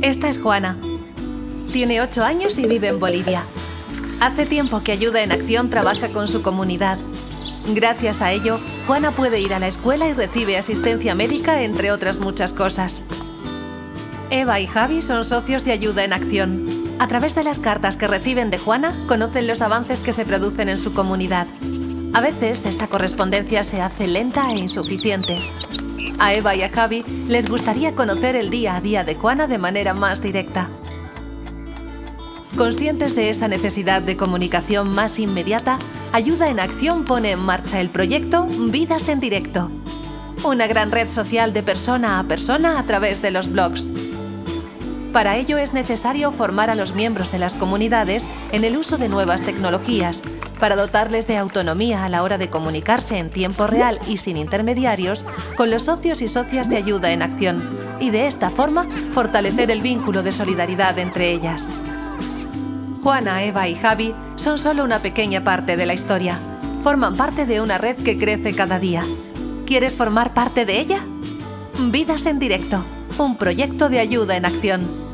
Esta es Juana. Tiene 8 años y vive en Bolivia. Hace tiempo que Ayuda en Acción trabaja con su comunidad. Gracias a ello, Juana puede ir a la escuela y recibe asistencia médica, entre otras muchas cosas. Eva y Javi son socios de Ayuda en Acción. A través de las cartas que reciben de Juana, conocen los avances que se producen en su comunidad. A veces esa correspondencia se hace lenta e insuficiente. A Eva y a Javi les gustaría conocer el día a día de Juana de manera más directa. Conscientes de esa necesidad de comunicación más inmediata, Ayuda en Acción pone en marcha el proyecto Vidas en Directo, una gran red social de persona a persona a través de los blogs. Para ello es necesario formar a los miembros de las comunidades en el uso de nuevas tecnologías, para dotarles de autonomía a la hora de comunicarse en tiempo real y sin intermediarios con los socios y socias de ayuda en acción, y de esta forma fortalecer el vínculo de solidaridad entre ellas. Juana, Eva y Javi son solo una pequeña parte de la historia. Forman parte de una red que crece cada día. ¿Quieres formar parte de ella? Vidas en directo, un proyecto de ayuda en acción.